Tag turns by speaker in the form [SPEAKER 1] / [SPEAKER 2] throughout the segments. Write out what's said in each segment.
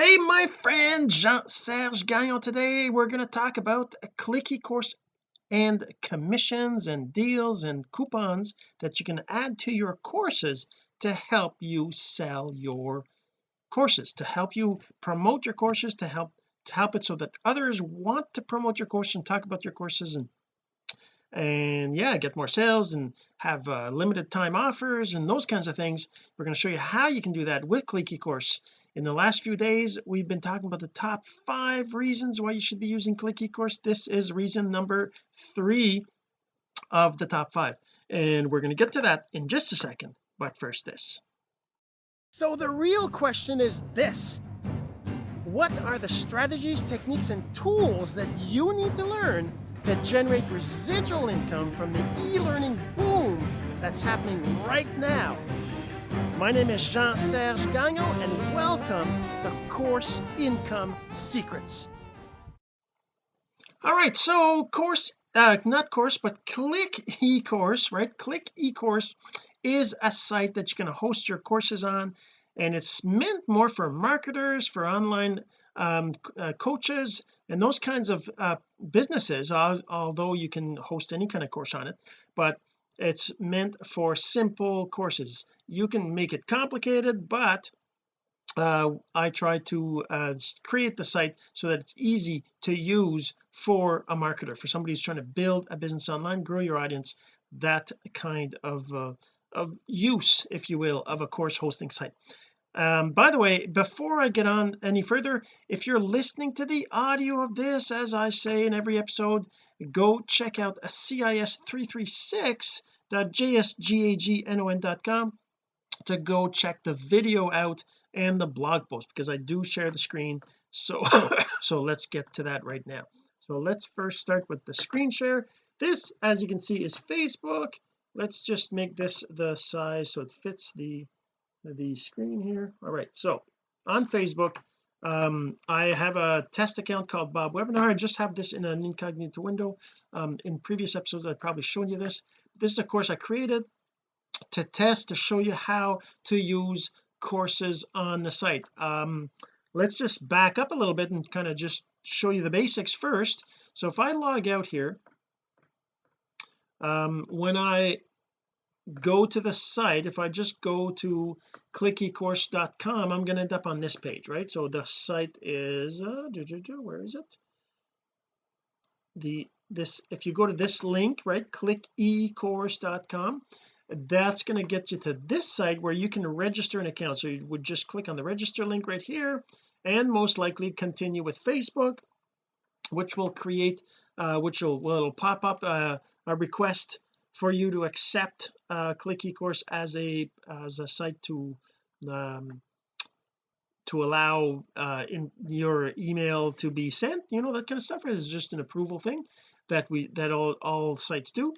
[SPEAKER 1] hey my friend Jean-Serge Gagnon. Today we're going to talk about a click eCourse and commissions and deals and coupons that you can add to your courses to help you sell your courses to help you promote your courses to help to help it so that others want to promote your course and talk about your courses and and yeah get more sales and have uh, limited time offers and those kinds of things. We're going to show you how you can do that with click eCourse in the last few days we've been talking about the top five reasons why you should be using click eCourse this is reason number three of the top five and we're going to get to that in just a second. But first this.
[SPEAKER 2] So the real question is this. What are the strategies techniques and tools that you need to learn to generate residual income from the e-learning boom that's happening right now my name is Jean-Serge Gagnon and welcome to Course Income Secrets.
[SPEAKER 1] All right, so course, uh, not course, but Click eCourse, right? Click eCourse is a site that you can host your courses on and it's meant more for marketers for online um, uh, coaches and those kinds of uh, businesses although you can host any kind of course on it but it's meant for simple courses. You can make it complicated but uh, I try to uh, create the site so that it's easy to use for a marketer for somebody who's trying to build a business online grow your audience that kind of uh, of use if you will of a course hosting site um, by the way before I get on any further if you're listening to the audio of this as I say in every episode go check out a cis336.jsgagnon.com to go check the video out and the blog post because I do share the screen. So so let's get to that right now. So let's first start with the screen share. This as you can see is Facebook. Let's just make this the size so it fits the the screen here. All right so on Facebook um I have a test account called Bob Webinar. I just have this in an incognito window. Um in previous episodes I've probably shown you this. This is a course I created to test to show you how to use courses on the site. Um let's just back up a little bit and kind of just show you the basics first. So if I log out here um when I go to the site if I just go to clickecourse.com I'm going to end up on this page right? So the site is uh, where is it? The this if you go to this link right clickecourse.com that's going to get you to this site where you can register an account. So you would just click on the register link right here and most likely continue with Facebook which will create uh, which will well it'll pop up uh, a request for you to accept uh, click eCourse as a as a site to um, to allow uh, in your email to be sent you know that kind of stuff is just an approval thing that we that all all sites do.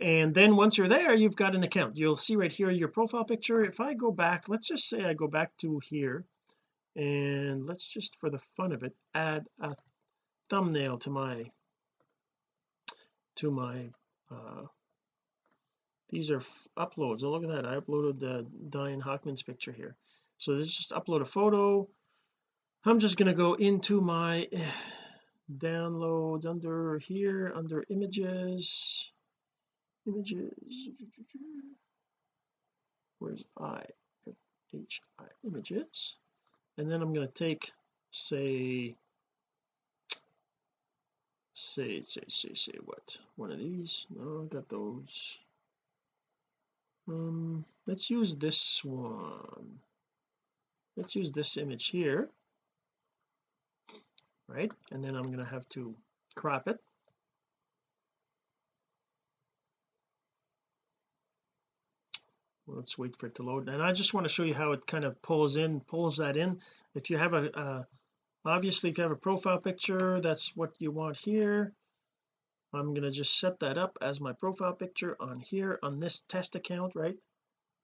[SPEAKER 1] And then once you're there you've got an account. You'll see right here your profile picture. If I go back let's just say I go back to here and let's just for the fun of it add a thumbnail to my to my uh these are uploads. Oh look at that. I uploaded the Diane Hockman's picture here. So this is just upload a photo. I'm just going to go into my eh, downloads under here under images. Images. Where's I F H I? Images. And then I'm going to take say say say say say what? One of these. No I got those um let's use this one. Let's use this image here. Right? And then I'm going to have to crop it. Let's wait for it to load. And I just want to show you how it kind of pulls in pulls that in. If you have a uh, obviously if you have a profile picture that's what you want here I'm going to just set that up as my profile picture on here on this test account right?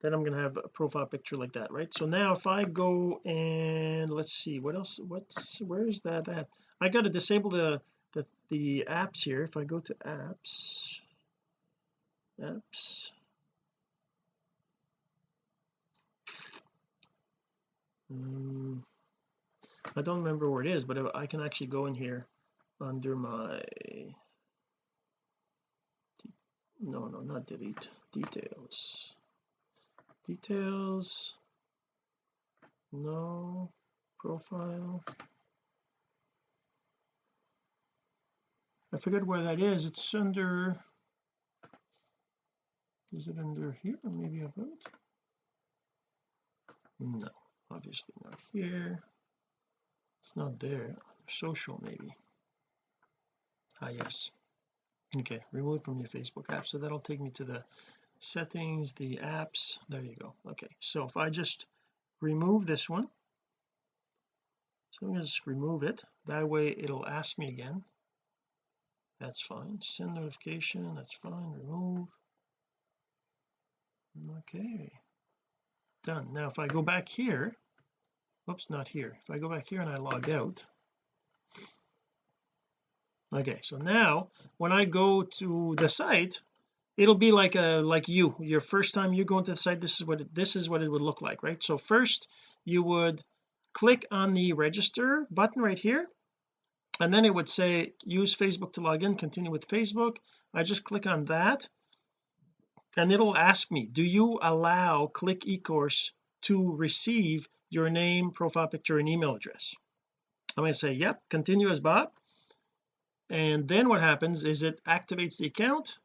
[SPEAKER 1] Then I'm going to have a profile picture like that right? So now if I go and let's see what else what's where is that at? I got to disable the the the apps here. If I go to apps apps. Um, I don't remember where it is but I can actually go in here under my no no not delete. Details. Details. No. Profile. I forget where that is. It's under is it under here? Maybe about? No obviously not here. It's not there. Social maybe. Ah yes okay remove from your Facebook app. So that'll take me to the settings the apps. There you go. Okay so if I just remove this one so I'm going to just remove it. That way it'll ask me again. That's fine. Send notification. That's fine. Remove. Okay. Done. Now if I go back here whoops not here. If I go back here and I log out okay so now when I go to the site it'll be like a like you. Your first time you go into the site this is what it, this is what it would look like right? So first you would click on the register button right here and then it would say use Facebook to log in continue with Facebook. I just click on that and it'll ask me do you allow click ecourse to receive your name profile picture and email address? I'm going to say yep continue as Bob and then what happens is it activates the account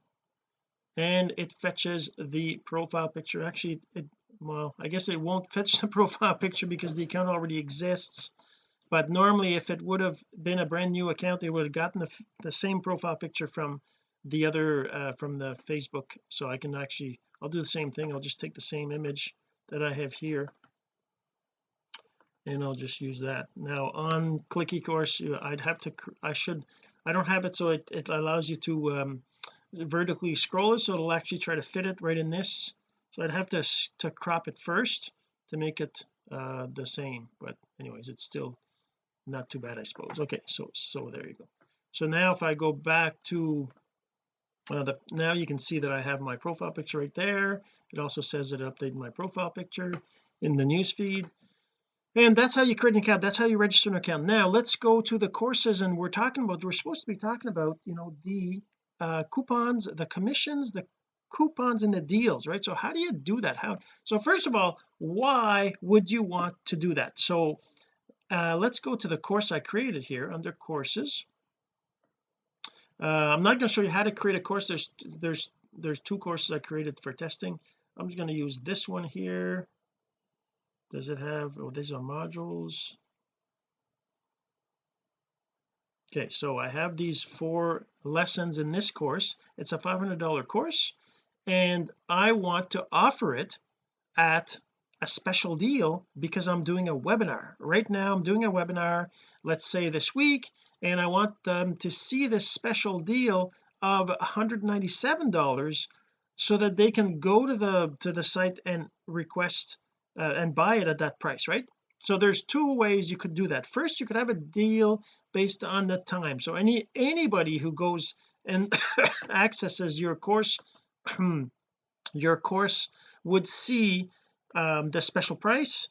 [SPEAKER 1] and it fetches the profile picture. Actually it well I guess it won't fetch the profile picture because the account already exists. But normally if it would have been a brand new account they would have gotten the, the same profile picture from the other uh, from the Facebook. So I can actually I'll do the same thing. I'll just take the same image that I have here and I'll just use that. Now on click ecourse I'd have to I should I don't have it so it, it allows you to um, vertically scroll it so it'll actually try to fit it right in this. So I'd have to to crop it first to make it uh the same but anyways it's still not too bad I suppose. Okay so so there you go. So now if I go back to uh, the now you can see that I have my profile picture right there. It also says it updated my profile picture in the news feed and that's how you create an account. That's how you register an account. Now let's go to the courses and we're talking about we're supposed to be talking about you know the uh, coupons the commissions the coupons and the deals right? So how do you do that? How so first of all why would you want to do that? So uh, let's go to the course I created here under courses. Uh, I'm not going to show you how to create a course. There's there's there's two courses I created for testing. I'm just going to use this one here does it have oh these are modules. Okay so I have these four lessons in this course. It's a $500 course and I want to offer it at a special deal because I'm doing a webinar. Right now I'm doing a webinar let's say this week and I want them to see this special deal of $197 so that they can go to the to the site and request uh, and buy it at that price right? So there's two ways you could do that. First you could have a deal based on the time. So any anybody who goes and accesses your course your course would see um, the special price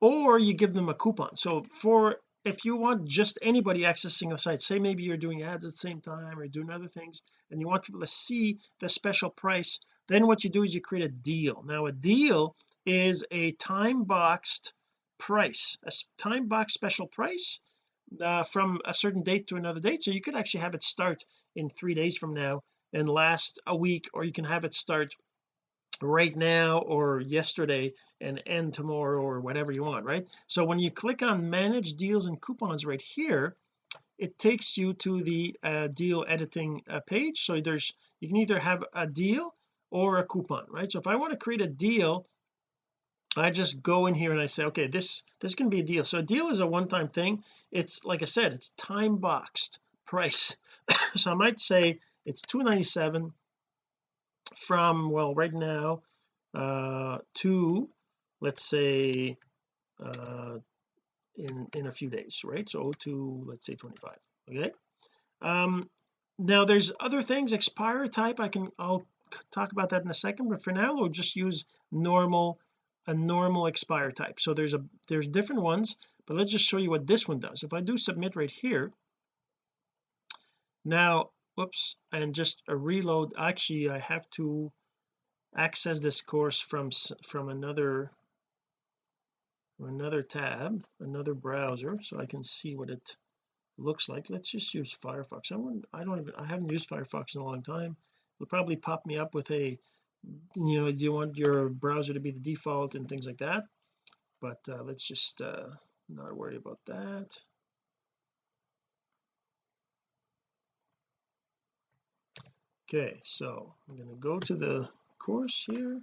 [SPEAKER 1] or you give them a coupon. So for if you want just anybody accessing the site say maybe you're doing ads at the same time or doing other things and you want people to see the special price then what you do is you create a deal. Now a deal is a time boxed price a time box special price uh, from a certain date to another date. So you could actually have it start in three days from now and last a week or you can have it start right now or yesterday and end tomorrow or whatever you want right? So when you click on manage deals and coupons right here it takes you to the uh, deal editing uh, page. So there's you can either have a deal or a coupon right? So if I want to create a deal I just go in here and I say okay this this can be a deal. So a deal is a one-time thing. It's like I said it's time boxed price. So I might say it's 297 from well right now uh to let's say uh in in a few days right? So to let's say 25 okay? Um now there's other things expire type I can I'll talk about that in a second but for now we'll just use normal a normal expire type. So there's a there's different ones but let's just show you what this one does. If I do submit right here now whoops and just a reload. Actually I have to access this course from from another another tab another browser so I can see what it looks like. Let's just use Firefox. I I don't even I haven't used Firefox in a long time it'll probably pop me up with a you know you want your browser to be the default and things like that? But uh, let's just uh, not worry about that. Okay so I'm going to go to the course here.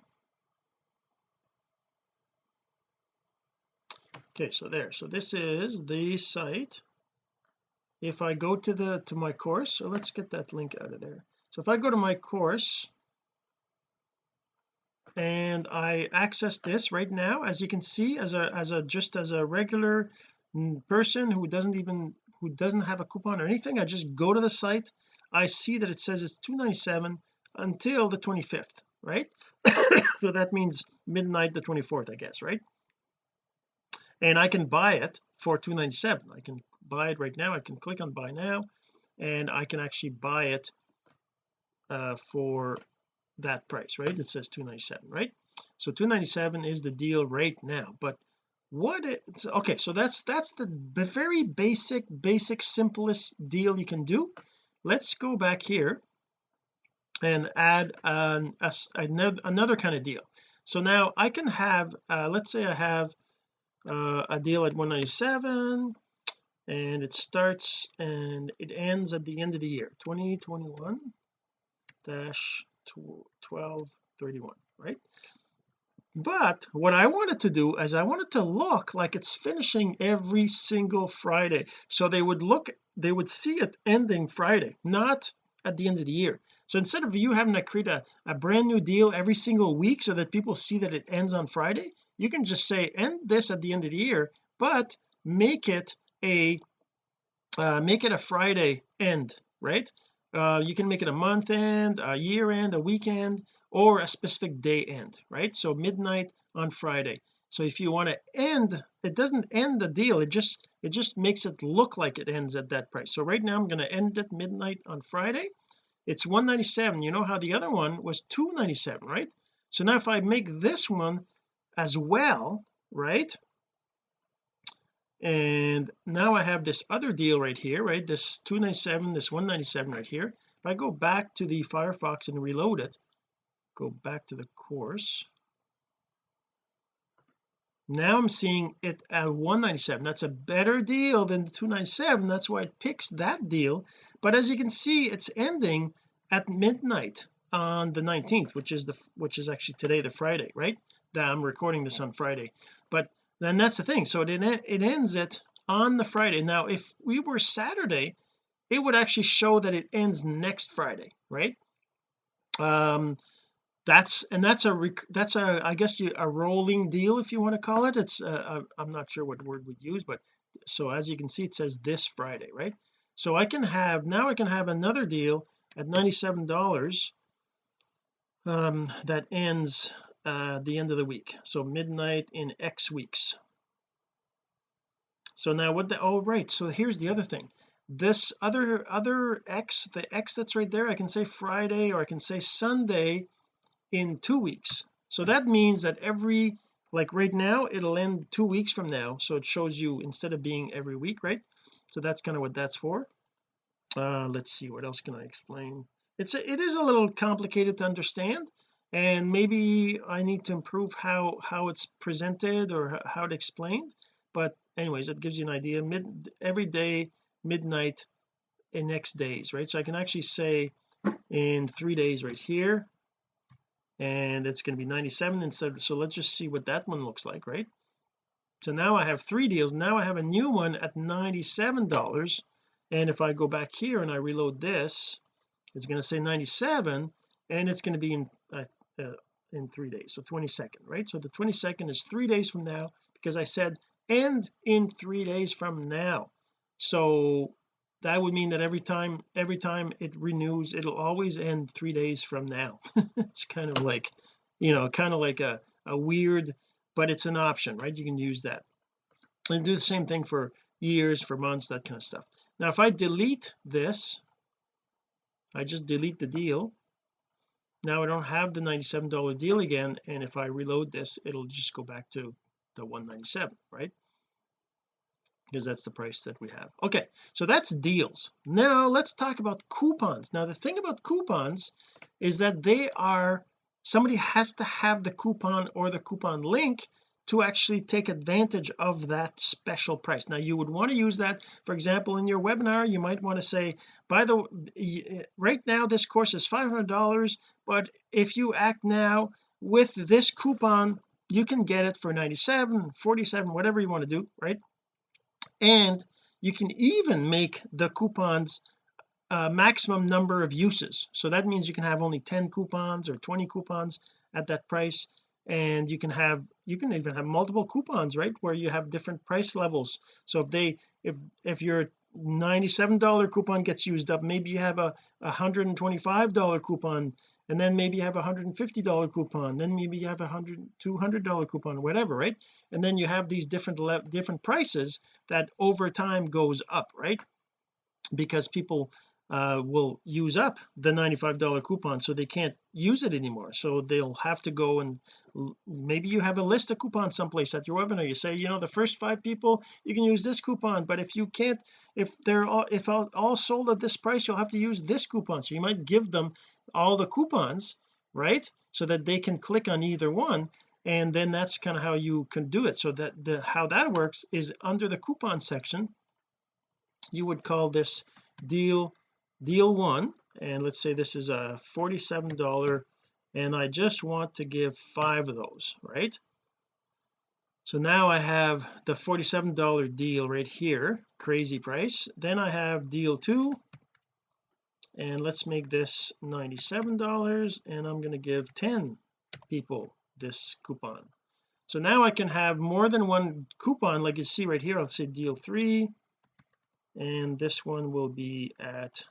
[SPEAKER 1] Okay so there. So this is the site. If I go to the to my course so let's get that link out of there so if I go to my course and I access this right now as you can see as a as a just as a regular person who doesn't even who doesn't have a coupon or anything I just go to the site. I see that it says it's 297 until the 25th right? So that means midnight the 24th I guess right? And I can buy it for 297 I can buy it right now. I can click on buy now and I can actually buy it uh, for that price right? It says 297 right? So 297 is the deal right now but what it, okay so that's that's the very basic basic simplest deal you can do. Let's go back here and add an, a, another, another kind of deal. So now I can have uh, let's say I have uh, a deal at 197 and it starts and it ends at the end of the year 2021 dash 1231 right? But what I wanted to do is I wanted to look like it's finishing every single Friday. So they would look they would see it ending Friday not at the end of the year. So instead of you having to create a, a brand new deal every single week so that people see that it ends on Friday you can just say end this at the end of the year but make it a uh, make it a Friday end right uh, you can make it a month end a year end a weekend or a specific day end right? So midnight on Friday. So if you want to end it doesn't end the deal it just it just makes it look like it ends at that price. So right now I'm going to end at midnight on Friday. It's 197 you know how the other one was 297 right? So now if I make this one as well right and now I have this other deal right here right? This 297 this 197 right here. If I go back to the Firefox and reload it go back to the course. Now I'm seeing it at 197 that's a better deal than the 297 that's why it picks that deal. But as you can see it's ending at midnight on the 19th which is the which is actually today the Friday right? That I'm recording this on Friday. But then that's the thing. So it it ends it on the Friday. Now if we were Saturday it would actually show that it ends next Friday right? Um that's and that's a that's a I guess you, a rolling deal if you want to call it. It's uh, I'm not sure what word we'd use but so as you can see it says this Friday right? So I can have now I can have another deal at 97 dollars um that ends uh the end of the week. So midnight in X weeks. So now what the oh right. So here's the other thing. This other other X the X that's right there I can say Friday or I can say Sunday in two weeks. So that means that every like right now it'll end two weeks from now. So it shows you instead of being every week right? So that's kind of what that's for. Uh let's see what else can I explain? It's a, it is a little complicated to understand and maybe I need to improve how how it's presented or how it's explained. But anyways that gives you an idea. Mid every day midnight in next days right? So I can actually say in three days right here and it's going to be 97 instead so let's just see what that one looks like right? So now I have three deals. Now I have a new one at 97 dollars. And if I go back here and I reload this it's going to say 97 and it's going to be in uh, uh, in three days so 22nd right? So the 22nd is three days from now because I said end in three days from now. So that would mean that every time every time it renews it'll always end three days from now. It's kind of like you know kind of like a, a weird but it's an option right? You can use that. And do the same thing for years for months that kind of stuff. Now if I delete this I just delete the deal now I don't have the $97 deal again and if I reload this it'll just go back to the 197 right? Because that's the price that we have. Okay so that's deals. Now let's talk about coupons. Now the thing about coupons is that they are somebody has to have the coupon or the coupon link to actually take advantage of that special price. Now you would want to use that for example in your webinar. You might want to say by the uh, right now this course is $500 but if you act now with this coupon you can get it for 97 47 whatever you want to do right? And you can even make the coupons a maximum number of uses. So that means you can have only 10 coupons or 20 coupons at that price and you can have you can even have multiple coupons right where you have different price levels. So if they if if your $97 coupon gets used up maybe you have a $125 coupon and then maybe you have a $150 coupon then maybe you have a hundred $200 coupon whatever right? And then you have these different different prices that over time goes up right? Because people uh, will use up the $95 coupon so they can't use it anymore. So they'll have to go and maybe you have a list of coupons someplace at your webinar you say you know the first five people you can use this coupon but if you can't if they're all if all, all sold at this price you'll have to use this coupon. So you might give them all the coupons right? So that they can click on either one and then that's kind of how you can do it. So that the how that works is under the coupon section you would call this deal deal one and let's say this is a $47 and I just want to give five of those right? So now I have the $47 deal right here crazy price. Then I have deal two and let's make this $97 and I'm going to give 10 people this coupon. So now I can have more than one coupon like you see right here I'll say deal three and this one will be at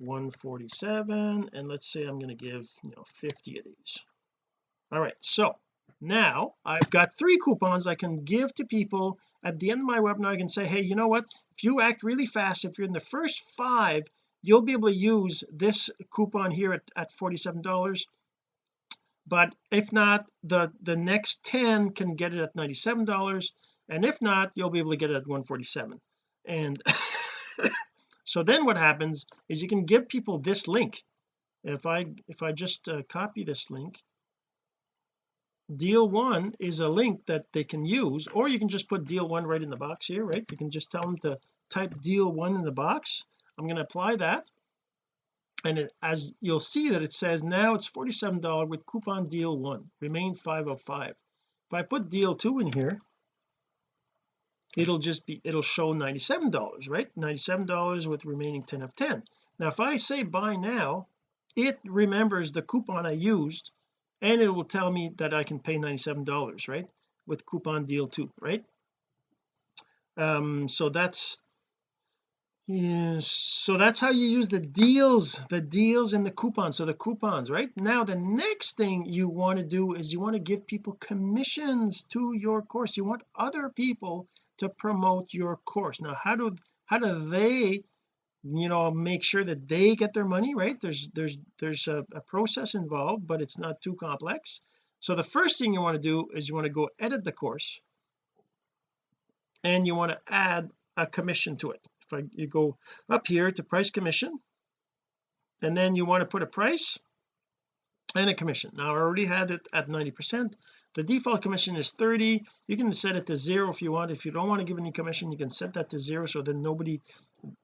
[SPEAKER 1] 147 and let's say I'm going to give you know 50 of these. All right so now I've got three coupons I can give to people at the end of my webinar. I can say hey you know what? If you act really fast if you're in the first five you'll be able to use this coupon here at, at $47 but if not the the next 10 can get it at $97 and if not you'll be able to get it at 147 and so then what happens is you can give people this link. If I if I just uh, copy this link deal one is a link that they can use or you can just put deal one right in the box here right? You can just tell them to type deal one in the box. I'm going to apply that. And it, as you'll see that it says now it's $47 with coupon deal one. Remain 505 if I put deal two in here it'll just be it'll show $97 right? $97 with remaining 10 of 10 now if I say buy now it remembers the coupon I used and it will tell me that I can pay $97 right? With coupon deal 2 right? Um so that's yeah, so that's how you use the deals the deals and the coupons. So the coupons right? Now the next thing you want to do is you want to give people commissions to your course. You want other people to promote your course. Now how do how do they you know make sure that they get their money right? There's there's there's a, a process involved but it's not too complex. So the first thing you want to do is you want to go edit the course and you want to add a commission to it. If I you go up here to price commission and then you want to put a price and a commission. Now I already had it at 90 percent. The default commission is 30 you can set it to zero if you want. If you don't want to give any commission you can set that to zero so then nobody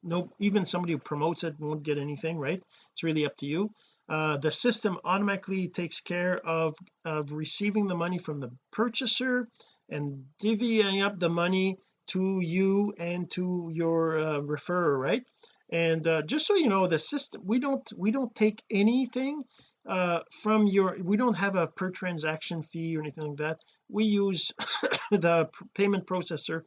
[SPEAKER 1] no even somebody who promotes it won't get anything right? It's really up to you. Uh, the system automatically takes care of of receiving the money from the purchaser and divvying up the money to you and to your uh, referrer right? And uh, just so you know the system we don't we don't take anything uh from your we don't have a per transaction fee or anything like that. We use the payment processor.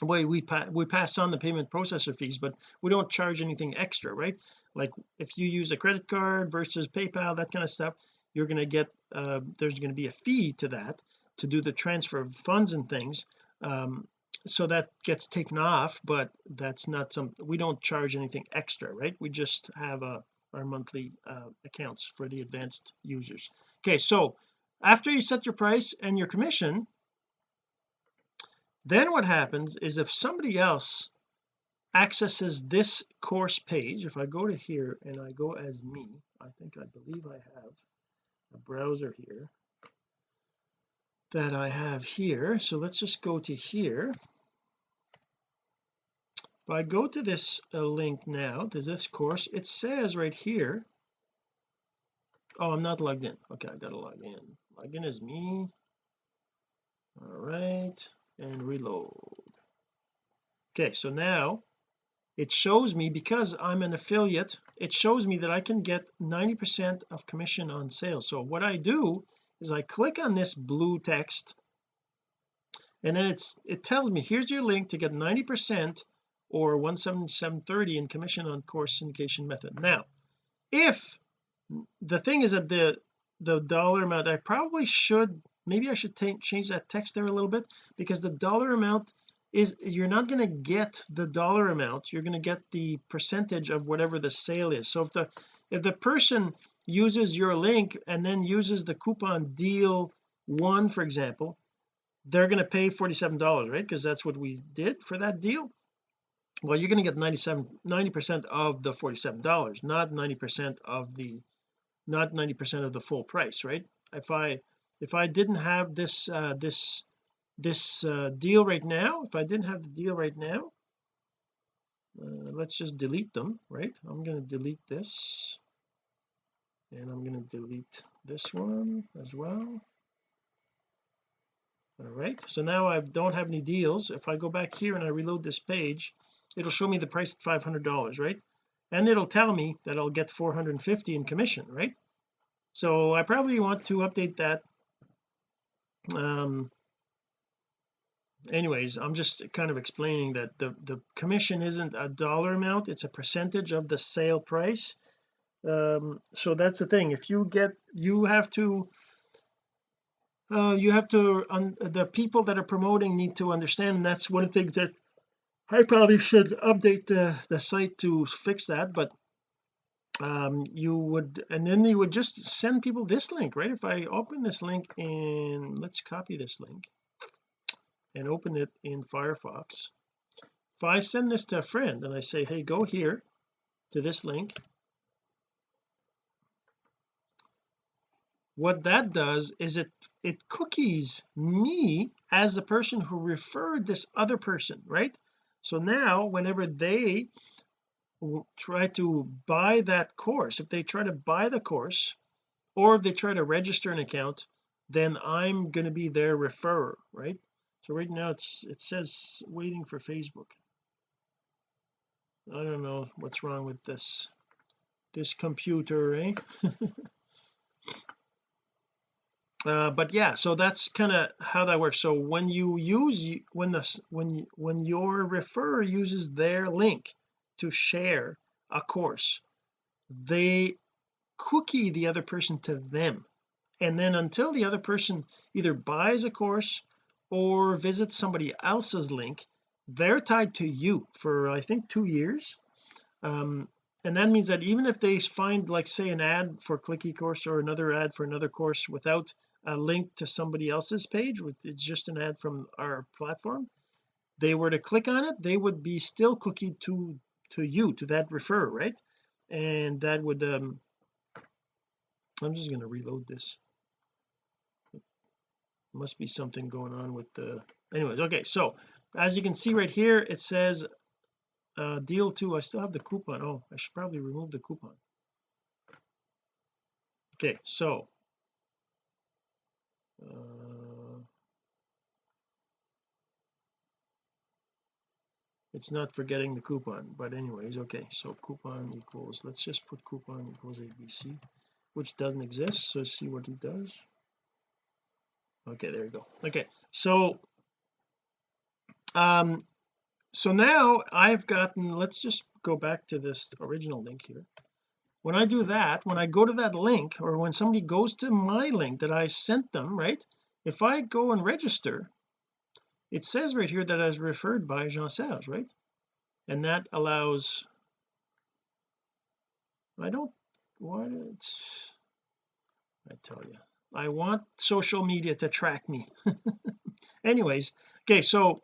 [SPEAKER 1] Way we pa we pass on the payment processor fees but we don't charge anything extra right? Like if you use a credit card versus PayPal that kind of stuff you're going to get uh, there's going to be a fee to that to do the transfer of funds and things. Um, so that gets taken off but that's not some we don't charge anything extra right? We just have a our monthly uh, accounts for the advanced users. Okay so after you set your price and your commission then what happens is if somebody else accesses this course page if I go to here and I go as me I think I believe I have a browser here that I have here. So let's just go to here if I go to this uh, link now to this course it says right here oh I'm not logged in. Okay I gotta log in. Log in as me. All right and reload. Okay so now it shows me because I'm an affiliate it shows me that I can get 90 percent of commission on sales. So what I do is I click on this blue text and then it's it tells me here's your link to get 90 percent or 177.30 in commission on course syndication method. Now if the thing is that the the dollar amount I probably should maybe I should change that text there a little bit because the dollar amount is you're not going to get the dollar amount you're going to get the percentage of whatever the sale is. So if the if the person uses your link and then uses the coupon deal one for example they're going to pay 47 dollars right? Because that's what we did for that deal well you're going to get 97 90 percent of the 47 dollars not 90 percent of the not 90 percent of the full price right? If I if I didn't have this uh this this uh, deal right now if I didn't have the deal right now uh, let's just delete them right? I'm going to delete this. And I'm going to delete this one as well all right so now I don't have any deals. If I go back here and I reload this page it'll show me the price at $500 right? And it'll tell me that I'll get 450 in commission right? So I probably want to update that. Um anyways I'm just kind of explaining that the the commission isn't a dollar amount it's a percentage of the sale price. Um so that's the thing. If you get you have to uh you have to um, the people that are promoting need to understand and that's one of the things that I probably should update the the site to fix that but um you would and then you would just send people this link right? If I open this link and let's copy this link and open it in Firefox. If I send this to a friend and I say hey go here to this link what that does is it it cookies me as the person who referred this other person right? So now whenever they try to buy that course if they try to buy the course or if they try to register an account then I'm going to be their referrer right? So right now it's it says waiting for Facebook. I don't know what's wrong with this this computer eh uh, but yeah so that's kind of how that works. So when you use when the when you when your referrer uses their link to share a course they cookie the other person to them. And then until the other person either buys a course or visits somebody else's link they're tied to you for I think two years. Um and that means that even if they find like say an ad for click eCourse or another ad for another course without a link to somebody else's page it's just an ad from our platform they were to click on it they would be still cookie to to you to that refer right? And that would um I'm just going to reload this. Must be something going on with the anyways okay so as you can see right here it says uh deal two I still have the coupon. Oh I should probably remove the coupon. Okay so uh, it's not forgetting the coupon but anyways okay so coupon equals let's just put coupon equals ABC which doesn't exist so see what it does. Okay there you go. Okay so um so now I've gotten let's just go back to this original link here. When I do that when I go to that link or when somebody goes to my link that I sent them right if I go and register it says right here that I was referred by Jean Serge right? And that allows I don't what it's I tell you I want social media to track me. Anyways okay so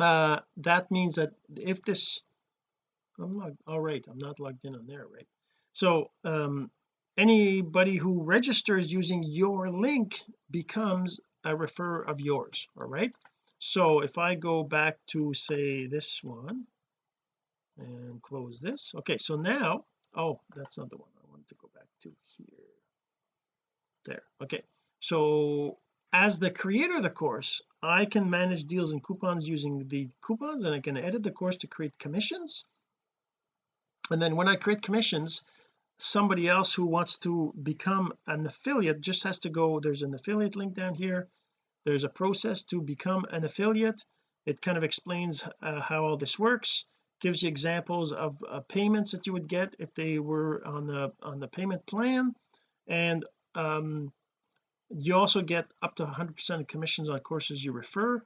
[SPEAKER 1] uh that means that if this I'm logged all right I'm not logged in on there right? So um anybody who registers using your link becomes a refer of yours all right? So if I go back to say this one and close this okay so now oh that's not the one I wanted to go back to here. There okay. So as the creator of the course I can manage deals and coupons using the coupons and I can edit the course to create commissions. And then when I create commissions somebody else who wants to become an affiliate just has to go there's an affiliate link down here. There's a process to become an affiliate. It kind of explains uh, how all this works gives you examples of uh, payments that you would get if they were on the on the payment plan. And um you also get up to 100 percent commissions on courses you refer.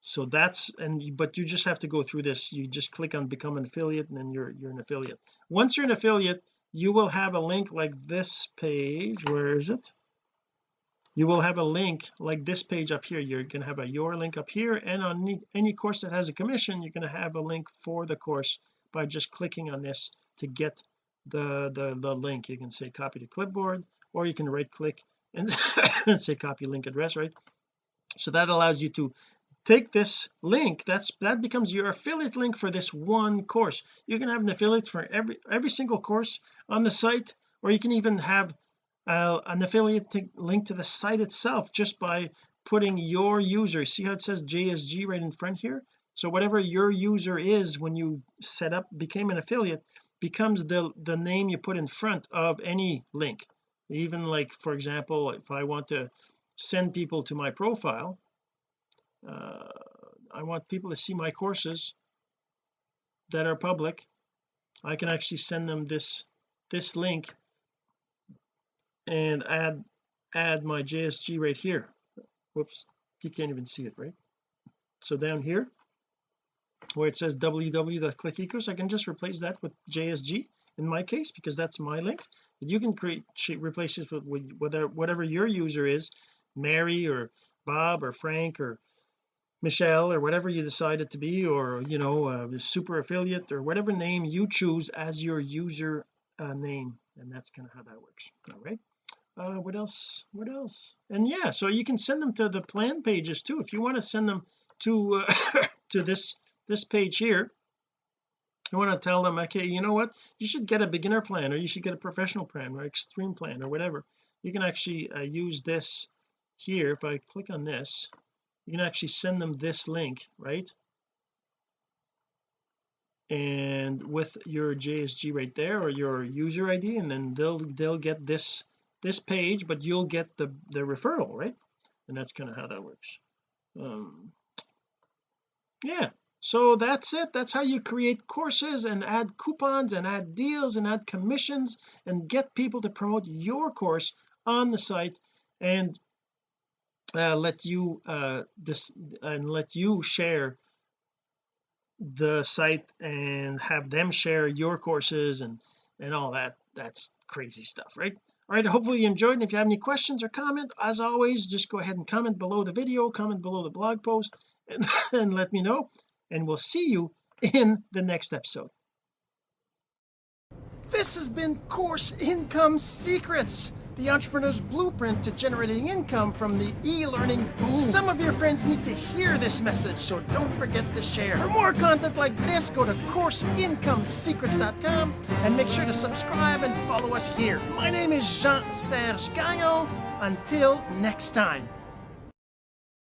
[SPEAKER 1] So that's and but you just have to go through this. You just click on become an affiliate and then you're you're an affiliate. Once you're an affiliate you will have a link like this page. Where is it? You will have a link like this page up here. You're going to have a your link up here. And on any, any course that has a commission you're going to have a link for the course by just clicking on this to get the the the link. You can say copy to clipboard or you can right click and say copy link address right? So that allows you to take this link that's that becomes your affiliate link for this one course. You can have an affiliate for every every single course on the site or you can even have uh, an affiliate link to the site itself just by putting your user. See how it says JSG right in front here? So whatever your user is when you set up became an affiliate becomes the the name you put in front of any link even like for example if I want to send people to my profile uh, I want people to see my courses that are public. I can actually send them this this link and add add my JSG right here. Whoops you can't even see it right? So down here where it says www.clickecourse I can just replace that with JSG in my case because that's my link you can create replace it with, with whatever whatever your user is Mary or Bob or Frank or Michelle or whatever you decide it to be or you know uh, super affiliate or whatever name you choose as your user uh, name. And that's kind of how that works. All right. Uh what else what else? And yeah so you can send them to the plan pages too. If you want to send them to uh, to this this page here you want to tell them okay you know what? You should get a beginner plan or you should get a professional plan or extreme plan or whatever. You can actually uh, use this here. If I click on this you can actually send them this link right? And with your JSG right there or your user ID and then they'll they'll get this this page but you'll get the the referral right? And that's kind of how that works. Um yeah so that's it. That's how you create courses and add coupons and add deals and add commissions and get people to promote your course on the site and uh, let you uh this and let you share the site and have them share your courses and and all that. That's crazy stuff right? All right. Hopefully you enjoyed. And if you have any questions or comment as always just go ahead and comment below the video comment below the blog post and, and let me know and we'll see you in the next episode
[SPEAKER 2] this has been course income secrets the entrepreneur's blueprint to generating income from the e-learning boom. Some of your friends need to hear this message, so don't forget to share. For more content like this, go to CourseIncomeSecrets.com and make sure to subscribe and follow us here. My name is Jean-Serge Gagnon. Until next time.